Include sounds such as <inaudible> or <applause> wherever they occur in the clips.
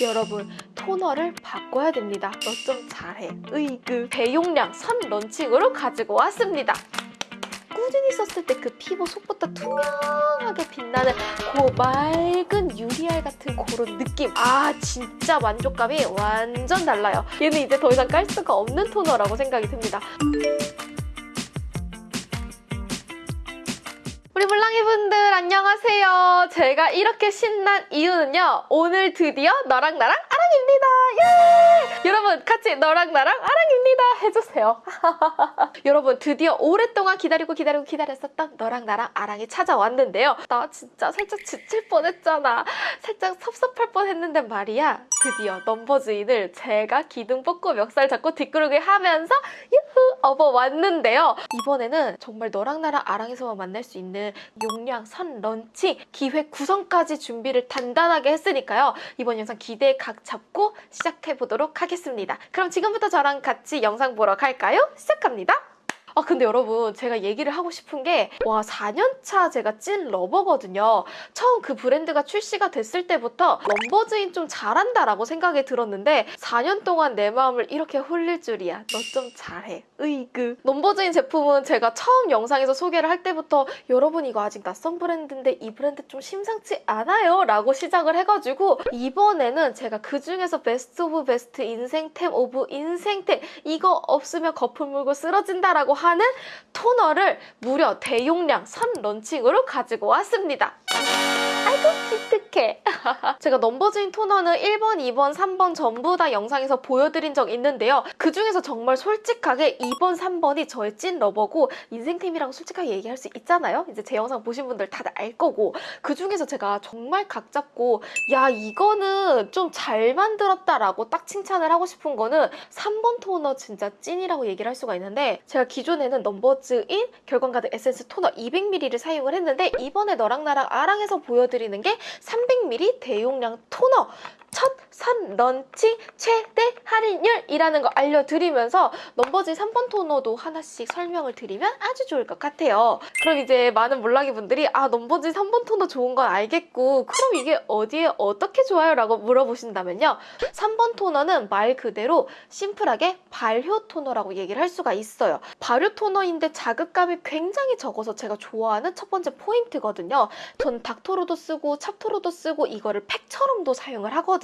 여러분 토너를 바꿔야 됩니다. 너 좀 잘해. 으이그 대용량 선 런칭으로 가지고 왔습니다. 꾸준히 썼을 때 그 피부 속부터 투명하게 빛나는 그 맑은 유리알 같은 그런 느낌 아 진짜 만족감이 완전 달라요 얘는 이제 더 이상 깔 수가 없는 토너라고 생각이 듭니다 우리 물랑이 분들 안녕하세요. 제가 이렇게 신난 이유는요 오늘 드디어 너랑 나랑 아랑입니다 예! 여러분 같이 너랑 나랑 아랑입니다 해주세요 <laughs> 여러분 드디어 오랫동안 기다리고 기다리고 기다렸었던 너랑 나랑 아랑이 찾아왔는데요. 나 진짜 살짝 지칠 뻔했잖아. 살짝 섭섭할 뻔했는데 말이야. 드디어 넘버즈인을 제가 기둥 뽑고 멱살 잡고 뒷구르기 하면서 유후 업어왔는데요. 이번에는 정말 너랑 나랑 아랑에서만 만날 수 있는 용량 선 런칭 기획 구성까지 준비를 단단하게 했으니까요. 이번 영상 기대에 각 잡고 시작해 보도록 하겠습니다. 그럼 지금부터 저랑 같이 영상 보러 갈까요? 시작합니다. 아 근데 여러분 제가 얘기를 하고 싶은 게 와 4년차 제가 찐 lover거든요. 처음 그 브랜드가 출시가 됐을 때부터 넘버즈인 좀 잘한다라고 생각이 들었는데 4년 동안 내 마음을 이렇게 홀릴 줄이야. 너 좀 잘해. 으이그. 넘버즈인 제품은 제가 처음 영상에서 소개를 할 때부터 여러분 이거 아직 낯선 브랜드인데 이 브랜드 좀 심상치 않아요 라고 시작을 해가지고 이번에는 제가 그 중에서 best of best 인생템 of 인생템 이거 없으면 거품 물고 쓰러진다 라고 하는 토너를 무려 대용량 선 launching으로 가지고 왔습니다. 아이고 기특해. <laughs> 제가 넘버즈인 토너는 1번, 2번, 3번 전부 다 영상에서 보여드린 적 있는데요. 그 중에서 정말 솔직하게 2번, 3번이 저의 찐 lover고 인생템이라고 솔직하게 얘기할 수 있잖아요. 이제 제 영상 보신 분들 다들 알 거고 그 중에서 제가 정말 각 잡고 야 이거는 좀 잘 만들었다라고 딱 칭찬을 하고 싶은 거는 3번 토너 진짜 찐이라고 얘기를 할 수가 있는데 제가 기존에는 넘버즈인 결광가득 에센스 토너 200ml를 사용을 했는데 이번에 너랑 나랑 아랑에서 보여드리는 게 300ml 대용량 토너 첫 선 런칭 최대 할인율이라는 거 알려드리면서 넘버즈 3번 토너도 하나씩 설명을 드리면 아주 좋을 것 같아요. 그럼 이제 많은 몰랑이 분들이 아 넘버즈 3번 토너 좋은 건 알겠고 그럼 이게 어디에 어떻게 좋아요? 라고 물어보신다면요. 3번 토너는 말 그대로 심플하게 발효 토너라고 얘기를 할 수가 있어요. 발효 토너인데 자극감이 굉장히 적어서 제가 좋아하는 첫 번째 포인트거든요. 전 닥토로도 쓰고 찹토로도 쓰고 이거를 팩처럼도 사용을 하거든요.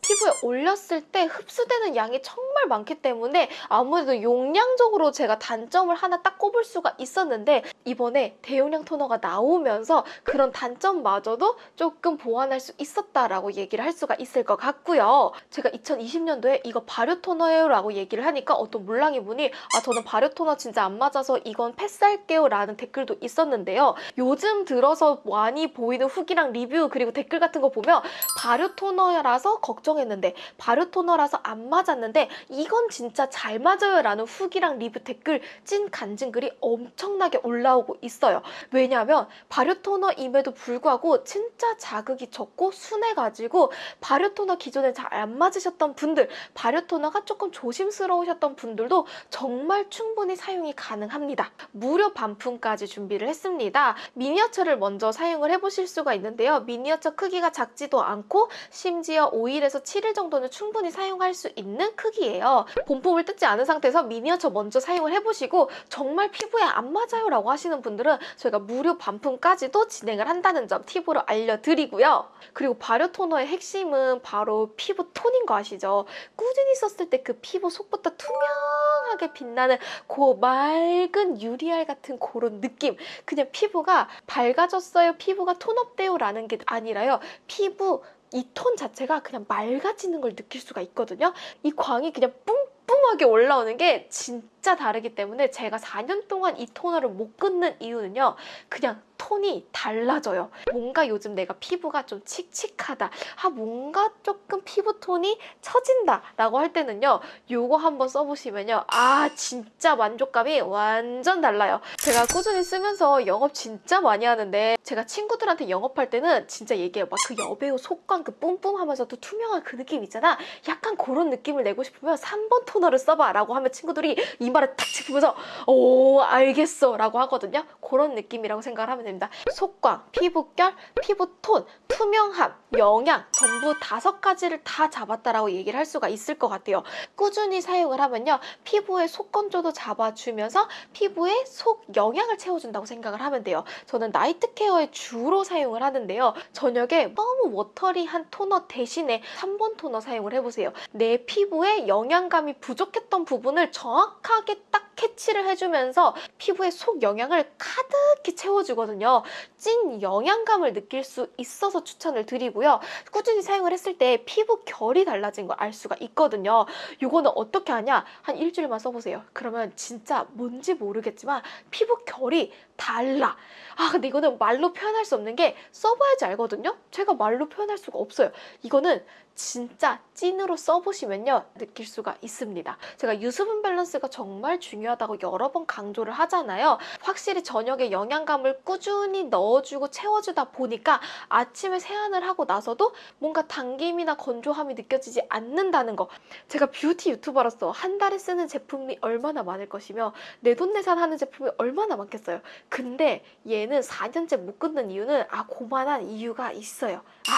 피부에 올렸을 때 흡수되는 양이 정말 많기 때문에 아무래도 용량적으로 제가 단점을 하나 딱 꼽을 수가 있었는데 이번에 대용량 토너가 나오면서 그런 단점마저도 조금 보완할 수 있었다라고 얘기를 할 수가 있을 것 같고요. 제가 2020년도에 이거 발효 토너예요 라고 얘기를 하니까 어떤 물랑이 분이 아 저는 발효 토너 진짜 안 맞아서 이건 패스할게요 라는 댓글도 있었는데요. 요즘 들어서 많이 보이는 후기랑 리뷰 그리고 댓글 같은 거 보면 발효 토너 라서 걱정했는데 발효 토너라서 안 맞았는데 이건 진짜 잘 맞아요 라는 후기랑 리뷰 댓글 찐 간증 글이 엄청나게 올라오고 있어요. 왜냐하면 발효 토너임에도 불구하고 진짜 자극이 적고 순해가지고 발효 토너 기존에 잘 안 맞으셨던 분들 발효 토너가 조금 조심스러우셨던 분들도 정말 충분히 사용이 가능합니다. 무료 반품까지 준비를 했습니다. 미니어처를 먼저 사용을 해보실 수가 있는데요. 미니어처 크기가 작지도 않고 심지어 5일에서 7일 정도는 충분히 사용할 수 있는 크기예요. 본품을 뜯지 않은 상태에서 미니어처 먼저 사용을 해보시고 정말 피부에 안 맞아요 라고 하시는 분들은 저희가 무료 반품까지도 진행을 한다는 점 팁으로 알려드리고요. 그리고 발효 토너의 핵심은 바로 피부 톤인 거 아시죠? 꾸준히 썼을 때 그 피부 속부터 투명하게 빛나는 그 맑은 유리알 같은 그런 느낌 그냥 피부가 밝아졌어요 피부가 톤업돼요 라는 게 아니라요 피부 이 톤 자체가 그냥 맑아지는 걸 느낄 수가 있거든요. 이 광이 그냥 뿜뿜하게 올라오는 게 진짜 다르기 때문에 제가 4년 동안 이 토너를 못 끊는 이유는요 그냥 톤이 달라져요. 뭔가 요즘 내가 피부가 좀 칙칙하다. 아, 뭔가 조금 피부 톤이 처진다. 라고 할 때는요. 요거 한번 써보시면요. 아, 진짜 만족감이 완전 달라요. 제가 꾸준히 쓰면서 영업 진짜 많이 하는데 제가 친구들한테 영업할 때는 진짜 얘기해요. 막 그 여배우 속광 그 뿜뿜하면서도 투명한 그 느낌 있잖아. 약간 그런 느낌을 내고 싶으면 3번 토너를 써봐. 라고 하면 친구들이 이 이마를 탁 짚으면서 오 알겠어 라고 하거든요. 그런 느낌이라고 생각을 하면 됩니다. 속광, 피부결, 피부톤, 투명함, 영양 전부 다섯 가지를 다 잡았다라고 얘기를 할 수가 있을 것 같아요. 꾸준히 사용을 하면요. 피부의 속 건조도 잡아주면서 피부에 속 영양을 채워준다고 생각을 하면 돼요. 저는 night care에 주로 사용을 하는데요. 저녁에 너무 watery한 토너 대신에 3번 토너 사용을 해보세요. 내 피부에 영양감이 부족했던 부분을 정확 하게 딱 캐치를 해주면서 피부의 속 영양을 가득히 채워주거든요. 찐 영양감을 느낄 수 있어서 추천을 드리고요. 꾸준히 사용을 했을 때 피부 결이 달라진 걸 알 수가 있거든요. 이거는 어떻게 하냐? 한 일주일만 써보세요. 그러면 진짜 뭔지 모르겠지만 피부 결이 달라. 아 근데 이거는 말로 표현할 수 없는 게 써봐야지 알거든요. 제가 말로 표현할 수가 없어요. 이거는 진짜 찐으로 써보시면요 느낄 수가 있습니다. 제가 유수분 밸런스가 정말 중요 하다고 여러 번 강조를 하잖아요. 확실히 저녁에 영양감을 꾸준히 넣어주고 채워주다 보니까 아침에 세안을 하고 나서도 뭔가 당김이나 건조함이 느껴지지 않는다는 거. 제가 뷰티 유튜버로서 한 달에 쓰는 제품이 얼마나 많을 것이며 내돈내산 하는 제품이 얼마나 많겠어요. 근데 얘는 4년째 못 끊는 이유는 아 고만한 이유가 있어요. 아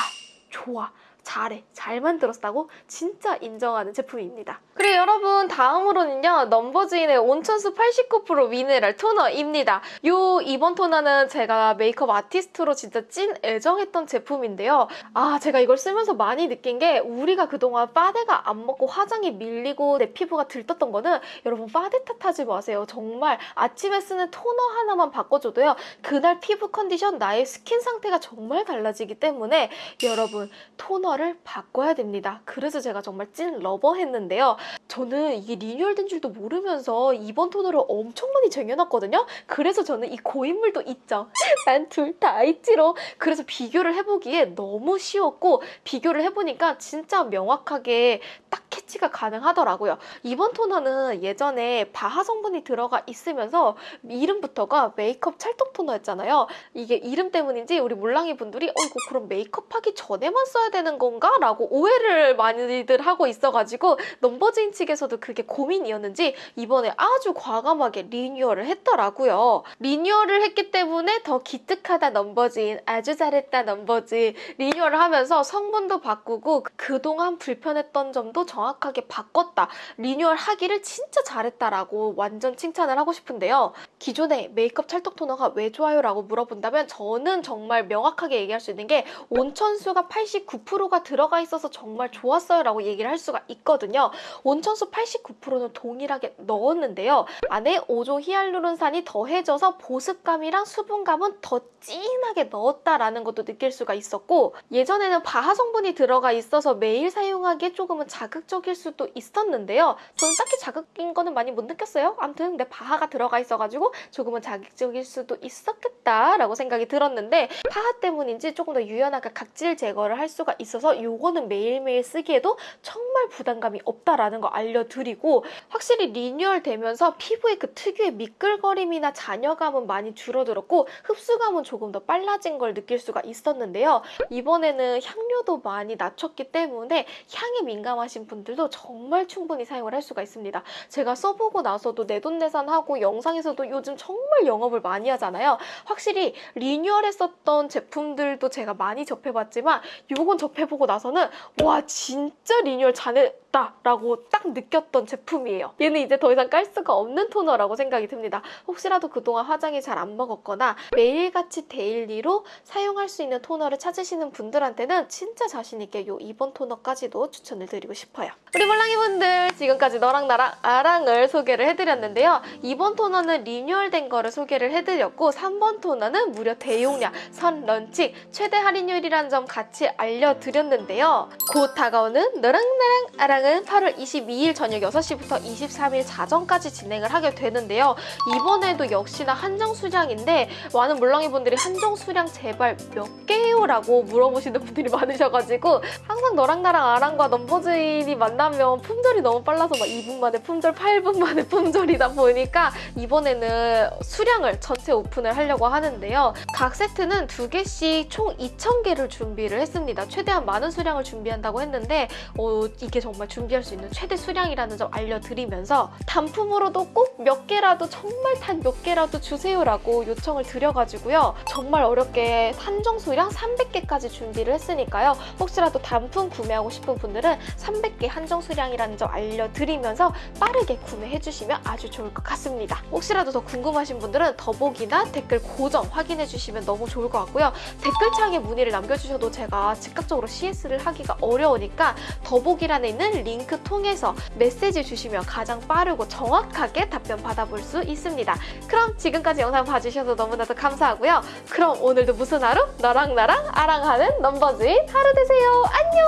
좋아. 잘해, 잘 만들었다고 진짜 인정하는 제품입니다. 그리고 여러분 다음으로는요 넘버즈인의 온천수 89% 미네랄 토너입니다. 요 이번 토너는 제가 메이크업 아티스트로 진짜 찐 애정했던 제품인데요. 아 제가 이걸 쓰면서 많이 느낀 게 우리가 그동안 파데가 안 먹고 화장이 밀리고 내 피부가 들떴던 거는 여러분 파데 탓하지 마세요. 정말 아침에 쓰는 토너 하나만 바꿔줘도요 그날 피부 컨디션 나의 스킨 상태가 정말 달라지기 때문에 여러분 토너 를 바꿔야 됩니다. 그래서 제가 정말 찐 lover 했는데요. 저는 이게 리뉴얼된 줄도 모르면서 이번 토너를 엄청 많이 쟁여놨거든요. 그래서 저는 이 고인물도 있죠. <laughs> 난 둘 다 있지로. 그래서 비교를 해보기에 너무 쉬웠고 비교를 해보니까 진짜 명확하게 딱 캐치가 가능하더라고요. 이번 토너는 예전에 BHA 성분이 들어가 있으면서 이름부터가 메이크업 찰떡 토너였잖아요. 이게 이름 때문인지 우리 몰랑이 분들이 어 이거 그럼 메이크업 하기 전에만 써야 되는 건가? 라고 오해를 많이들 하고 있어가지고 넘버즈인 측에서도 그게 고민이었는지 이번에 아주 과감하게 리뉴얼을 했더라고요. 리뉴얼을 했기 때문에 더 기특하다 넘버즈인 아주 잘했다 넘버즈인 리뉴얼을 하면서 성분도 바꾸고 그동안 불편했던 점도 정확 하게 바꿨다. 리뉴얼 하기를 진짜 잘했다라고 완전 칭찬을 하고 싶은데요. 기존에 메이크업 찰떡 토너가 왜 좋아요? 라고 물어본다면 저는 정말 명확하게 얘기할 수 있는 게 온천수가 89%가 들어가 있어서 정말 좋았어요 라고 얘기를 할 수가 있거든요. 온천수 89%는 동일하게 넣었는데요. 안에 5종 히알루론산이 더해져서 보습감이랑 수분감은 더 진하게 넣었다라는 것도 느낄 수가 있었고 예전에는 BHA 성분이 들어가 있어서 매일 사용하기에 조금은 자극적 일 수도 있었는데요. 저는 딱히 자극인 거는 많이 못 느꼈어요. 아무튼 내 BHA가 들어가 있어가지고 조금은 자극적일 수도 있었겠다라고 생각이 들었는데 PHA 때문인지 조금 더 유연하게 각질 제거를 할 수가 있어서 요거는 매일매일 쓰기에도 정말 부담감이 없다라는 거 알려드리고 확실히 리뉴얼 되면서 피부의 그 특유의 미끌거림이나 잔여감은 많이 줄어들었고 흡수감은 조금 더 빨라진 걸 느낄 수가 있었는데요. 이번에는 향료도 많이 낮췄기 때문에 향에 민감하신 분들도 정말 충분히 사용을 할 수가 있습니다. 제가 써보고 나서도 내돈내산하고 영상에서도 요즘 정말 영업을 많이 하잖아요. 확실히 리뉴얼했었던 제품들도 제가 많이 접해봤지만 요건 접해보고 나서는 와 진짜 리뉴얼 잘 했다라고 딱 느꼈던 제품이에요. 얘는 이제 더 이상 깔 수가 없는 토너라고 생각이 듭니다. 혹시라도 그동안 화장이 잘 안 먹었거나 매일같이 daily로 사용할 수 있는 토너를 찾으시는 분들한테는 진짜 자신있게 요 이번 토너까지도 추천을 드리고 싶어요. 우리 몰랑이 분들 지금까지 너랑 나랑 아랑을 소개를 해드렸는데요. 이번 토너는 리뉴얼된 거를 소개를 해드렸고 3번 토너는 무려 대용량 선 런칭 최대 할인율이라는 점 같이 알려드렸는데요. 곧 다가오는 너랑 나랑 아랑 은 8월 22일 저녁 6시부터 23일 자정까지 진행을 하게 되는데요. 이번에도 역시나 한정 수량인데 많은 물렁이 분들이 한정 수량 제발 몇 개요? 라고 물어보시는 분들이 많으셔가지고 항상 너랑 나랑 아랑과 넘버즈인이 만나면 품절이 너무 빨라서 막 2분 만에 품절, 8분 만에 품절이다 보니까 이번에는 수량을 전체 오픈을 하려고 하는데요. 각 세트는 두 개씩 총 2,000개를 준비를 했습니다. 최대한 많은 수량을 준비한다고 했는데 어, 이게 정말 준비할 수 있는 최대 수량이라는 점 알려드리면서 단품으로도 꼭 몇 개라도 정말 단 몇 개라도 주세요라고 요청을 드려가지고요. 정말 어렵게 한정 수량 300개까지 준비를 했으니까요. 혹시라도 단품 구매하고 싶은 분들은 300개 한정 수량이라는 점 알려드리면서 빠르게 구매해주시면 아주 좋을 것 같습니다. 혹시라도 더 궁금하신 분들은 더보기나 댓글 고정 확인해주시면 너무 좋을 것 같고요. 댓글창에 문의를 남겨주셔도 제가 즉각적으로 CS를 하기가 어려우니까 더보기란에 있는 링크 통해서 메시지 주시면 가장 빠르고 정확하게 답변 받아볼 수 있습니다. 그럼 지금까지 영상 봐주셔서 너무나도 감사하고요. 그럼 오늘도 무슨 하루? 너랑 나랑 아랑하는 넘버즈인 하루 되세요. 안녕!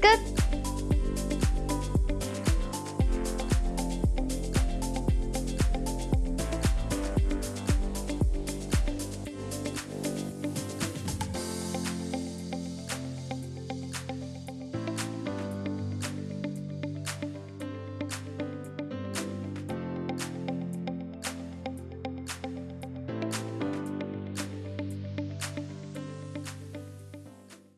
끝!